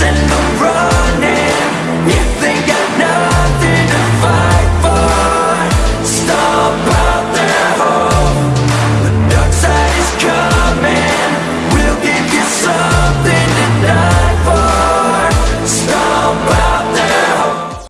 send them.